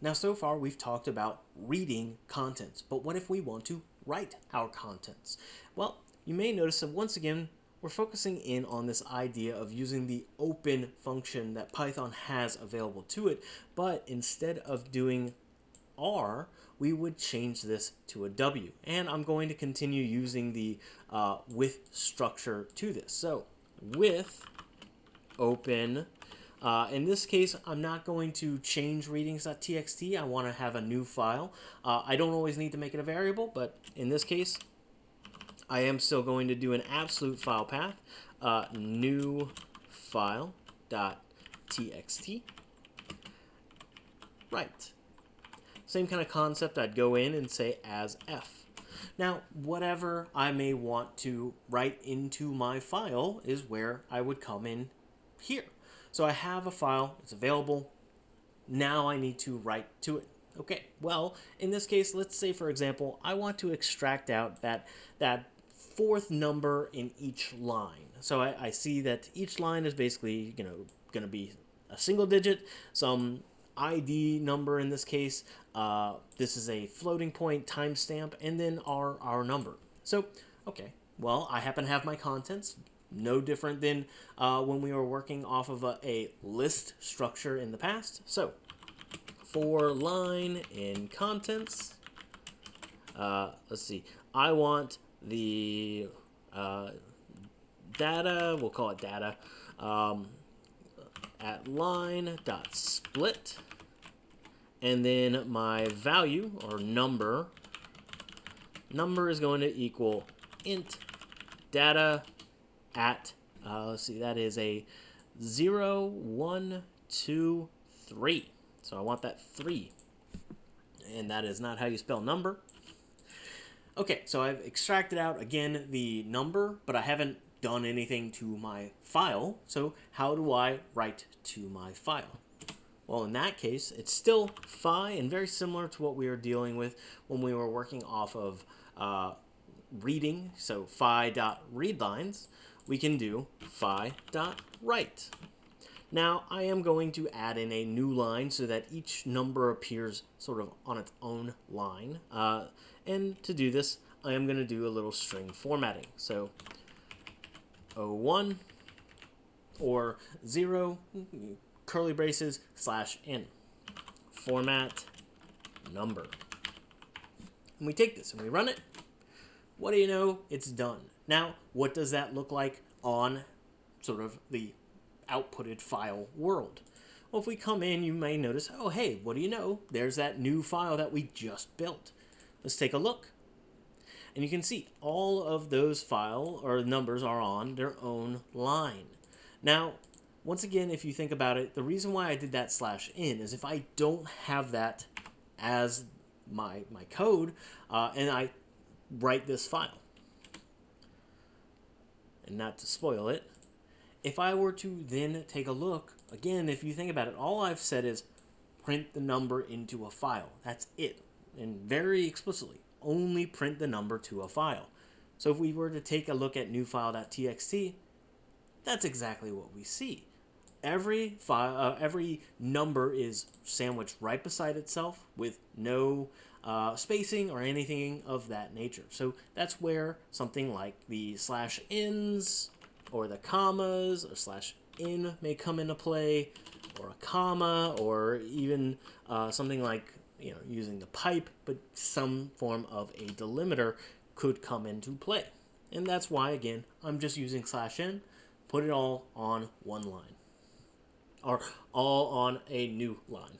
Now, so far we've talked about reading contents, but what if we want to write our contents? Well, you may notice that once again, we're focusing in on this idea of using the open function that Python has available to it, but instead of doing R, we would change this to a W. And I'm going to continue using the uh, with structure to this. So with open, uh, in this case, I'm not going to change readings.txt. I want to have a new file. Uh, I don't always need to make it a variable, but in this case, I am still going to do an absolute file path, uh, new file dot txt. Right. Same kind of concept, I'd go in and say as f. Now, whatever I may want to write into my file is where I would come in here. So I have a file, it's available. Now I need to write to it. Okay, well, in this case, let's say, for example, I want to extract out that, that fourth number in each line. So I, I see that each line is basically, you know, going to be a single digit, some ID number in this case. Uh, this is a floating point timestamp, and then our, our number. So, okay, well, I happen to have my contents, no different than uh, when we were working off of a, a list structure in the past. So, for line in contents, uh, let's see, I want the uh, data, we'll call it data, um, at line dot split, and then my value or number, number is going to equal int data at, uh, let's see, that is a 0, 1, 2, 3. So I want that 3. And that is not how you spell number. Okay, so I've extracted out, again, the number, but I haven't done anything to my file. So how do I write to my file? Well, in that case, it's still phi and very similar to what we were dealing with when we were working off of uh, reading. So phi dot read lines, we can do phi dot write. Now, I am going to add in a new line so that each number appears sort of on its own line. Uh, and to do this, I am going to do a little string formatting. So 01 or 0 curly braces slash n format number. And we take this and we run it. What do you know? It's done. Now, what does that look like on sort of the outputted file world? Well, if we come in, you may notice, oh, hey, what do you know? There's that new file that we just built. Let's take a look. And you can see all of those file or numbers are on their own line. Now, once again, if you think about it, the reason why I did that slash n is if I don't have that as my, my code uh, and I write this file, and not to spoil it, if I were to then take a look, again, if you think about it, all I've said is print the number into a file. That's it and very explicitly, only print the number to a file. So if we were to take a look at newfile.txt, that's exactly what we see. Every file, uh, every number is sandwiched right beside itself with no uh, spacing or anything of that nature. So that's where something like the slash ins or the commas or slash n may come into play or a comma or even uh, something like you know, using the pipe, but some form of a delimiter could come into play. And that's why, again, I'm just using slash n put it all on one line. Or all on a new line.